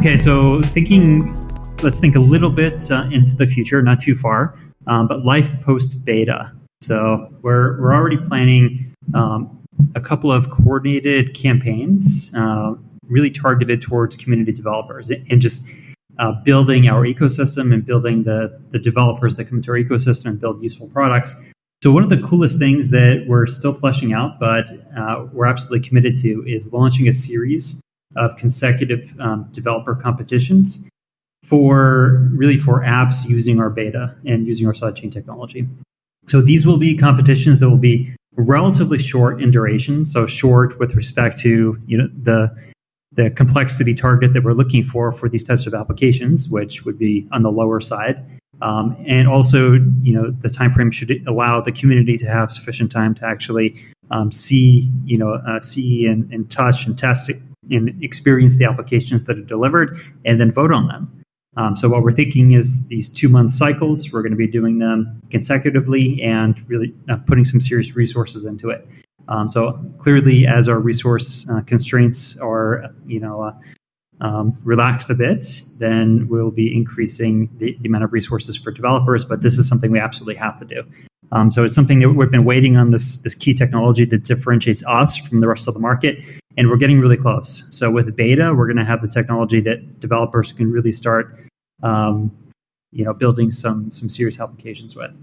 Okay, so thinking, let's think a little bit uh, into the future, not too far, um, but life post beta. So we're we're already planning um, a couple of coordinated campaigns, uh, really targeted towards community developers, and just uh, building our ecosystem and building the the developers that come into our ecosystem and build useful products. So one of the coolest things that we're still fleshing out, but uh, we're absolutely committed to, is launching a series of consecutive um, developer competitions for really for apps using our beta and using our sidechain technology. So these will be competitions that will be relatively short in duration, so short with respect to you know the the complexity target that we're looking for for these types of applications, which would be on the lower side. Um, and also, you know, the time frame should allow the community to have sufficient time to actually um, see, you know, uh, see and, and touch and test and experience the applications that are delivered, and then vote on them. Um, so what we're thinking is these two month cycles. We're going to be doing them consecutively and really uh, putting some serious resources into it. Um, so clearly, as our resource uh, constraints are, you know, uh, um, relaxed a bit, then we'll be increasing the, the, amount of resources for developers. But this is something we absolutely have to do. Um, so it's something that we've been waiting on this this key technology that differentiates us from the rest of the market, and we're getting really close. So with beta, we're going to have the technology that developers can really start, um, you know, building some some serious applications with.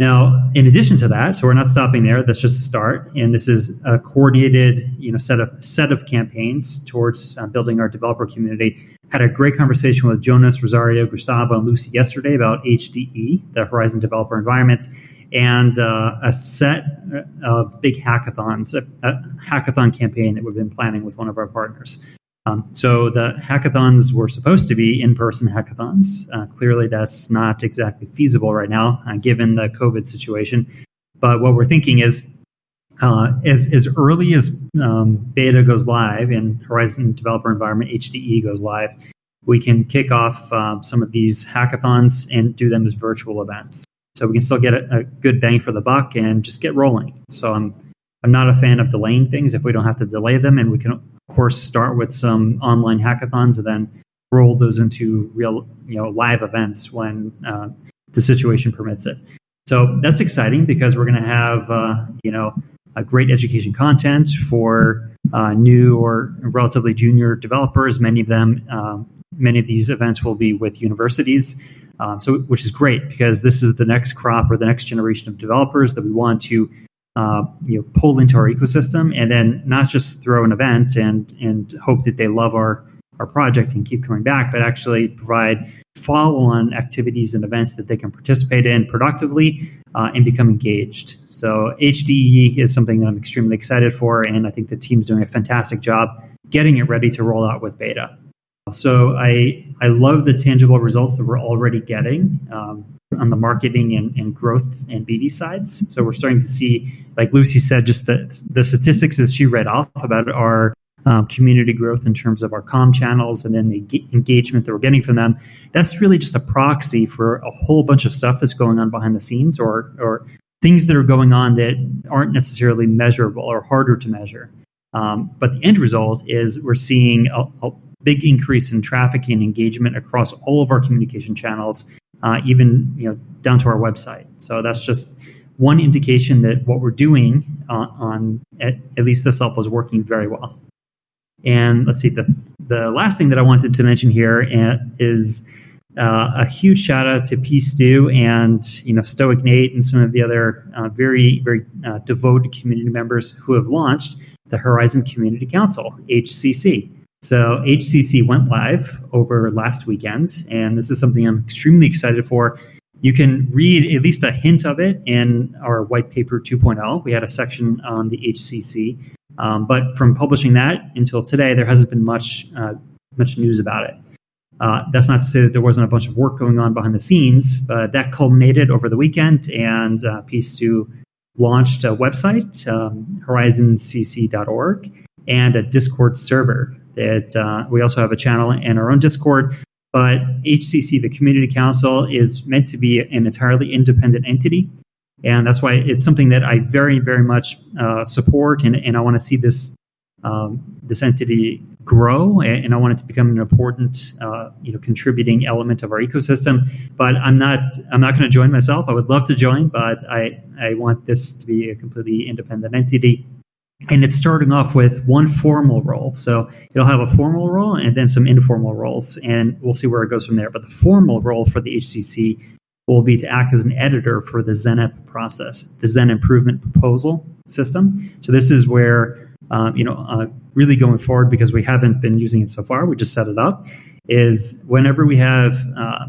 Now, in addition to that, so we're not stopping there. That's just a start, and this is a coordinated, you know, set of set of campaigns towards uh, building our developer community. Had a great conversation with Jonas, Rosario, Gustavo, and Lucy yesterday about HDE, the Horizen Developer Environment, and uh, a set of big hackathons, a, a, hackathon campaign that we've been planning with one of our partners. Um, so the hackathons were supposed to be in-person hackathons. Uh, clearly, that's not exactly feasible right now, uh, given the COVID situation. But what we're thinking is, uh, as as early as um, beta goes live and Horizen Developer Environment (HDE) goes live, we can kick off um, some of these hackathons and do them as virtual events so we can still get a, a, good bang for the buck and just get rolling. So I'm I'm not a fan of delaying things if we don't have to delay them, and we can of course start with some online hackathons and then roll those into real you know live events when uh, the situation permits it. So that's exciting because we're going to have uh, you know a great education content for uh, new or relatively junior developers. Many of them, uh, many of these events will be with universities um, so, which is great because this is the next crop or the next generation of developers that we want to, uh, you know, pull into our ecosystem, and then not just throw an event and and hope that they love our our project and keep coming back, but actually provide follow-on activities and events that they can participate in productively uh, and become engaged. So HDE is something that I'm extremely excited for, and I think the team's doing a fantastic job getting it ready to roll out with beta. So I I love the tangible results that we're already getting um, on the marketing and, and growth and BD sides. So we're starting to see, like Lucy said, just the the statistics that she read off about our um, community growth in terms of our com channels and then the engagement that we're getting from them. That's really just a proxy for a whole bunch of stuff that's going on behind the scenes or or things that are going on that aren't necessarily measurable or harder to measure. Um, but the end result is we're seeing a, a big increase in traffic and engagement across all of our communication channels, uh, even you know down to our website. So that's just one indication that what we're doing uh, on at, at, least this level is working very well. And let's see the the last thing that I wanted to mention here uh, is uh, a huge shout out to P Stu and you know Stoic Nate and some of the other uh, very very uh, devoted community members who have launched the Horizen Community Council (HCC). So HCC went live over last weekend, and this is something I'm extremely excited for. You can read at least a hint of it in our white paper 2.0. We had a section on the HCC, um, but from publishing that until today, there hasn't been much uh, much news about it. Uh, that's not to say that there wasn't a bunch of work going on behind the scenes, but that culminated over the weekend, and uh, P2 launched a website, um, horizencc.org, and a Discord server that uh, we also have a channel in our own Discord. But HCC, the Community Council, is meant to be an entirely independent entity. And that's why it's something that I very, very much uh, support. And, and I want to see this um, this entity grow, and I want it to become an important, uh, you know, contributing element of our ecosystem. But I'm not I'm not going to join myself. I would love to join, but I I want this to be a completely independent entity. And it's starting off with one formal role. So it'll have a formal role and then some informal roles, and we'll see where it goes from there. But the formal role for the HCC will be to act as an editor for the ZenIP process, the Zen Improvement Proposal System. So this is where, um, you know, uh, really going forward because we haven't been using it so far. We just set it up. Is whenever we have uh,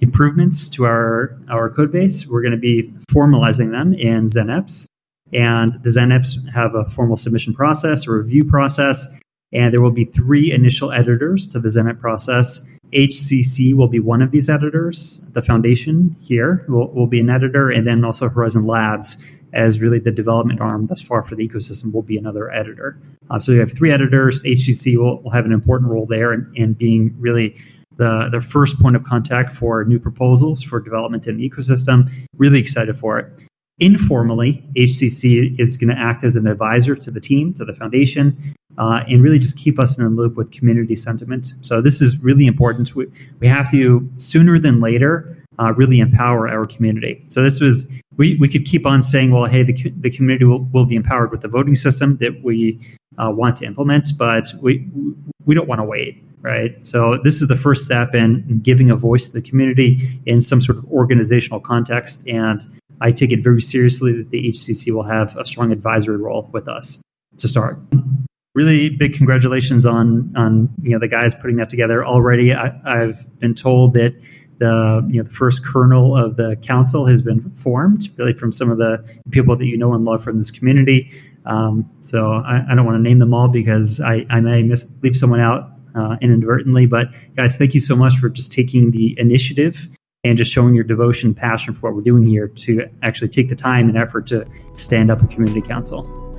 improvements to our our code base, we're going to be formalizing them in ZenIPs. And the ZenIPs have a formal submission process, a review process, and there will be three initial editors to the ZenIP process. HCC will be one of these editors. The foundation here will, will be an editor, and then also Horizen Labs as really the development arm thus far for the ecosystem will be another editor. Uh, so you have three editors. HCC will, will have an important role there in, in being really the, the first point of contact for new proposals for development in the ecosystem. Really excited for it. Informally, HCC is going to act as an advisor to the team, to the foundation, uh, and really just keep us in the loop with community sentiment. So this is really important. We, we have to, sooner than later, uh, really empower our community. So this was, we, we could keep on saying, well, hey, the, the community will, will be empowered with the voting system that we uh, want to implement, but we, we don't want to wait right? So this is the first step in giving a voice to the community in some sort of organizational context. And I take it very seriously that the HCC will have a strong advisory role with us to start. Really big congratulations on on you know the guys putting that together already. I, have been told that the you know the first kernel of the council has been formed, really from some of the people that you know and love from this community. Um, so I, I, don't want to name them all because I, I may miss, leave someone out uh, inadvertently. But guys, thank you so much for just taking the initiative and just showing your devotion, and passion for what we're doing here to actually take the time and effort to stand up a community council.